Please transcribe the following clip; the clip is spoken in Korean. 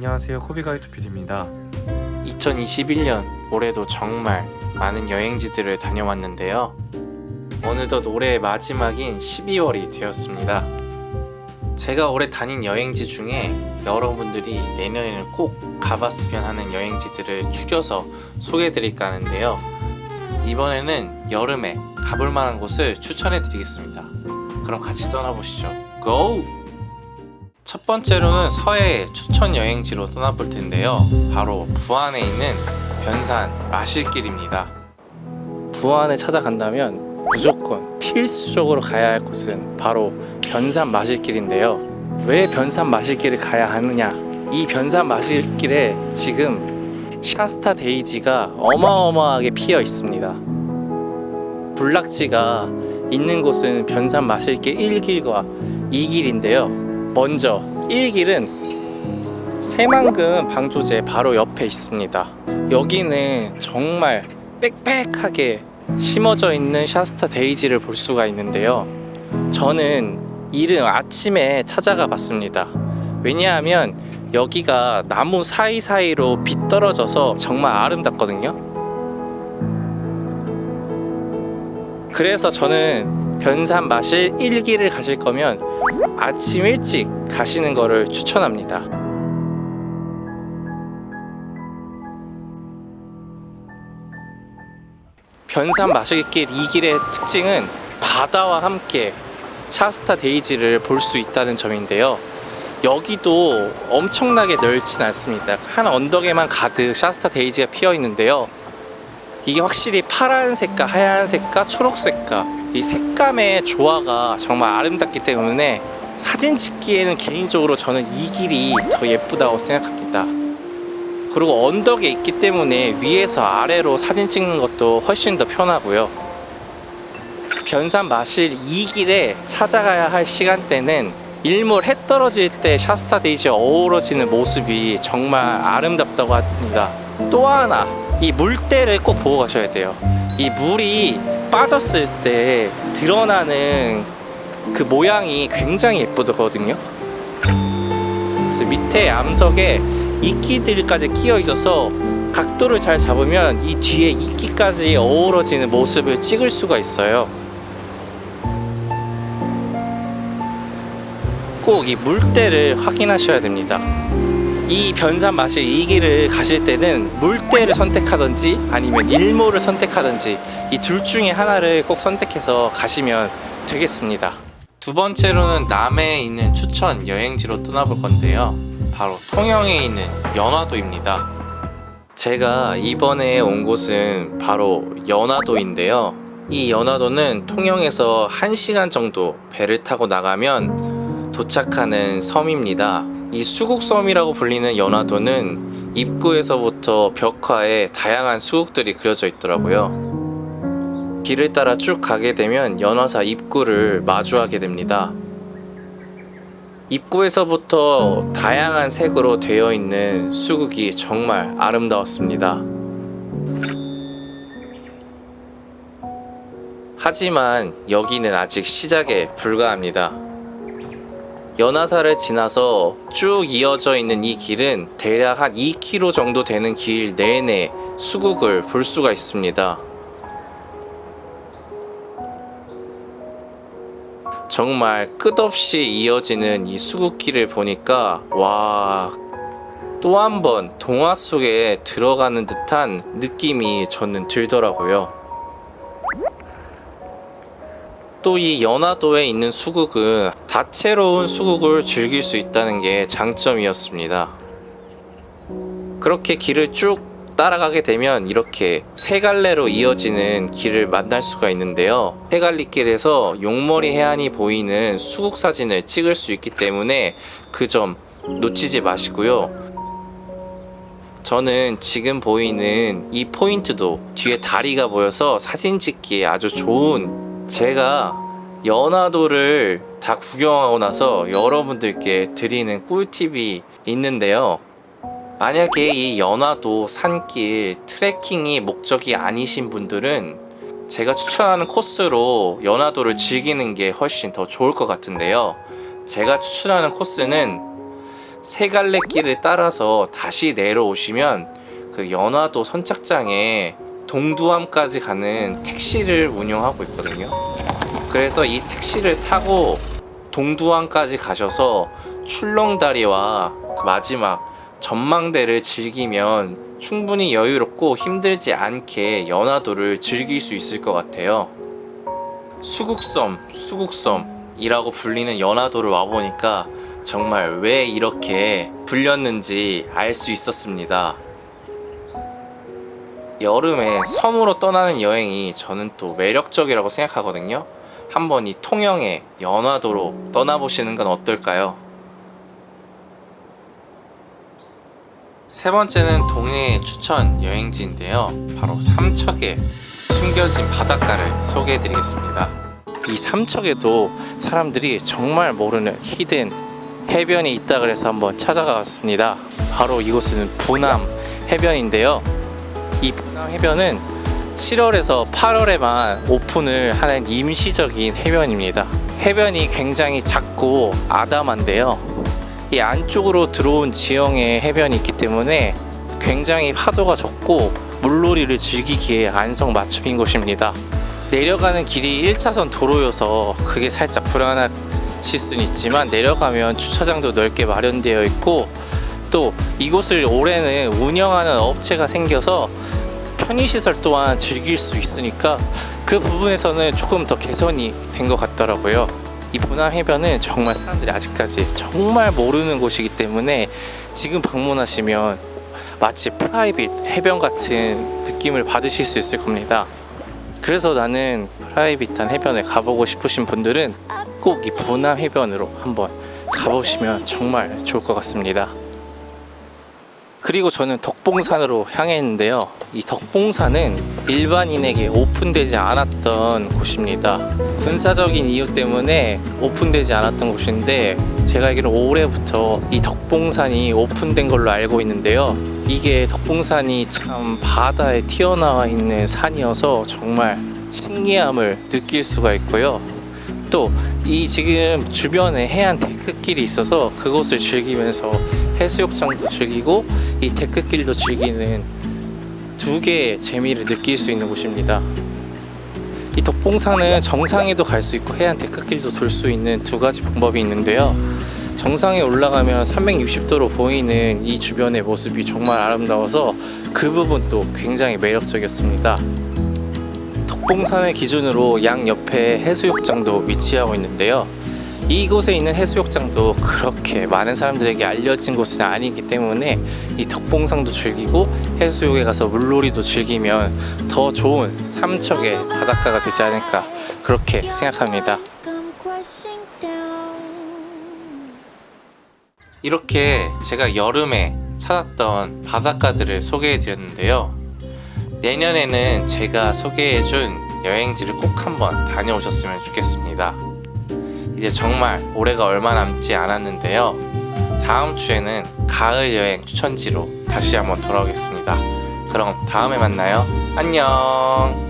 안녕하세요 코비가이드 PD입니다 2021년 올해도 정말 많은 여행지들을 다녀왔는데요. 어느덧 올해의 마지막인 12월이 되었습니다. 제가 올해 다닌 여행지 중에 여러분들이 내년에는 꼭 가봤으면 하는 여행지들을 추려서 소개해드릴까 하는데요. 이번에는 여름에 가볼 만한 곳을 추천해 드리겠습니다. 그럼 같이 떠나보시죠. 고! 첫 번째로는 서해 추천 여행지로 떠나볼 텐데요. 바로 부안에 있는 변산 마실길입니다. 부안에 찾아간다면 무조건 필수적으로 가야 할 곳은 바로 변산 마실길인데요. 왜 변산 마실길을 가야 하느냐? 이 변산 마실길에 지금 샤스타 데이지가 어마어마하게 피어 있습니다. 군락지가 있는 곳은 변산 마실길 1길과 2길인데요. 먼저 1길은 새만금 방조제 바로 옆에 있습니다. 여기는 정말 빽빽하게 심어져 있는 샤스타 데이지를 볼 수가 있는데요. 저는 이른 아침에 찾아가 봤습니다. 왜냐하면 여기가 나무 사이사이로 빛 떨어져서 정말 아름답거든요. 그래서 저는 변산 마실 1기를 가실 거면 아침 일찍 가시는 거를 추천합니다. 변산 마실길 2길의 특징은 바다와 함께 샤스타 데이지를 볼 수 있다는 점인데요. 여기도 엄청나게 넓진 않습니다. 한 언덕에만 가득 샤스타 데이지가 피어 있는데요. 이게 확실히 파란색과 하얀색과 초록색과 이 색감의 조화가 정말 아름답기 때문에 사진 찍기에는 개인적으로 저는 이 길이 더 예쁘다고 생각합니다. 그리고 언덕에 있기 때문에 위에서 아래로 사진 찍는 것도 훨씬 더 편하고요. 변산 마실 이 길에 찾아가야 할 시간대는 일몰 해 떨어질 때 샤스타 데이지가 어우러지는 모습이 정말 아름답다고 합니다. 또 하나 이 물때를 꼭 보고 가셔야 돼요. 이 물이 빠졌을 때 드러나는 그 모양이 굉장히 예쁘거든요. 그래서 밑에 암석에 이끼들까지 끼어 있어서 각도를 잘 잡으면 이 뒤에 이끼까지 어우러지는 모습을 찍을 수가 있어요. 꼭 이 물때를 확인하셔야 됩니다. 이 변산 마실 이 길을 가실 때는 물때를 선택하든지 아니면 일몰을 선택하든지 이 둘 중에 하나를 꼭 선택해서 가시면 되겠습니다. 두 번째로는 남해에 있는 추천 여행지로 떠나볼 건데요. 바로 통영에 있는 연화도입니다. 제가 이번에 온 곳은 바로 연화도인데요. 이 연화도는 통영에서 1시간 정도 배를 타고 나가면 도착하는 섬입니다. 이 수국섬이라고 불리는 연화도는 입구에서부터 벽화에 다양한 수국들이 그려져 있더라고요. 길을 따라 쭉 가게 되면 연화사 입구를 마주하게 됩니다. 입구에서부터 다양한 색으로 되어 있는 수국이 정말 아름다웠습니다. 하지만 여기는 아직 시작에 불과합니다. 연화사를 지나서 쭉 이어져 있는 이 길은 대략 한 2km 정도 되는 길 내내 수국을 볼 수가 있습니다. 정말 끝없이 이어지는 이 수국길을 보니까 와 또 한 번 동화 속에 들어가는 듯한 느낌이 저는 들더라고요. 또 이 연화도에 있는 수국은 다채로운 수국을 즐길 수 있다는 게 장점이었습니다. 그렇게 길을 쭉 따라가게 되면 이렇게 세 갈래로 이어지는 길을 만날 수가 있는데요. 세 갈리길에서 용머리 해안이 보이는 수국 사진을 찍을 수 있기 때문에 그 점 놓치지 마시고요. 저는 지금 보이는 이 포인트도 뒤에 다리가 보여서 사진 찍기에 아주 좋은 제가 연화도를 다 구경하고 나서 여러분들께 드리는 꿀팁이 있는데요. 만약에 이 연화도 산길 트레킹이 목적이 아니신 분들은 제가 추천하는 코스로 연화도를 즐기는 게 훨씬 더 좋을 것 같은데요. 제가 추천하는 코스는 세 갈래 길을 따라서 다시 내려오시면 그 연화도 선착장에 동두암까지 가는 택시를 운영하고 있거든요. 그래서 이 택시를 타고 동두암까지 가셔서 출렁다리와 그 마지막 전망대를 즐기면 충분히 여유롭고 힘들지 않게 연화도를 즐길 수 있을 것 같아요. 수국섬, 수국섬이라고 불리는 연화도를 와보니까 정말 왜 이렇게 불렸는지 알 수 있었습니다. 여름에 섬으로 떠나는 여행이 저는 또 매력적이라고 생각하거든요. 한번 이 통영의 연화도로 떠나보시는 건 어떨까요? 세 번째는 동해의 추천 여행지인데요. 바로 삼척의 숨겨진 바닷가를 소개해 드리겠습니다. 이 삼척에도 사람들이 정말 모르는 히든 해변이 있다 그래서 한번 찾아가 봤습니다. 바로 이곳은 부남 해변인데요. 이 부남 해변은 7월에서 8월에만 오픈을 하는 임시적인 해변입니다. 해변이 굉장히 작고 아담한데요. 이 안쪽으로 들어온 지형의 해변이 있기 때문에 굉장히 파도가 적고 물놀이를 즐기기에 안성맞춤인 곳입니다. 내려가는 길이 1차선 도로여서 그게 살짝 불안하실 수는 있지만 내려가면 주차장도 넓게 마련되어 있고 또 이곳을 올해는 운영하는 업체가 생겨서 편의시설 또한 즐길 수 있으니까 그 부분에서는 조금 더 개선이 된 것 같더라고요. 이 보남 해변은 정말 사람들이 아직까지 정말 모르는 곳이기 때문에 지금 방문하시면 마치 private 해변 같은 느낌을 받으실 수 있을 겁니다. 그래서 나는 private한 해변에 가보고 싶으신 분들은 꼭이 부남 해변으로 한번 가보시면 정말 좋을 것 같습니다. 그리고 저는 덕봉산으로 향했는데요. 이 덕봉산은 일반인에게 오픈되지 않았던 곳입니다. 군사적인 이유 때문에 오픈되지 않았던 곳인데 제가 알기로 올해부터 이 덕봉산이 오픈된 걸로 알고 있는데요. 이게 덕봉산이 참 바다에 튀어나와 있는 산이어서 정말 신기함을 느낄 수가 있고요. 또 이 지금 주변에 해안 데크길이 있어서 그곳을 즐기면서 해수욕장도 즐기고 이 데크길도 즐기는 두 개의 재미를 느낄 수 있는 곳입니다. 이 덕봉산은 정상에도 갈 수 있고 해안 데크길도 돌 수 있는 두 가지 방법이 있는데요. 정상에 올라가면 360도로 보이는 이 주변의 모습이 정말 아름다워서 그 부분도 굉장히 매력적이었습니다. 덕봉산을 기준으로 양 옆에 해수욕장도 위치하고 있는데요. 이곳에 있는 해수욕장도 그렇게 많은 사람들에게 알려진 곳은 아니기 때문에 이 덕봉산도 즐기고 해수욕에 가서 물놀이도 즐기면 더 좋은 삼척의 바닷가가 되지 않을까 그렇게 생각합니다. 이렇게 제가 여름에 찾았던 바닷가들을 소개해 드렸는데요. 내년에는 제가 소개해 준 여행지를 꼭 한번 다녀오셨으면 좋겠습니다. 이제 정말 올해가 얼마 남지 않았는데요. 다음 주에는 가을 여행 추천지로 다시 한번 돌아오겠습니다. 그럼 다음에 만나요. 안녕.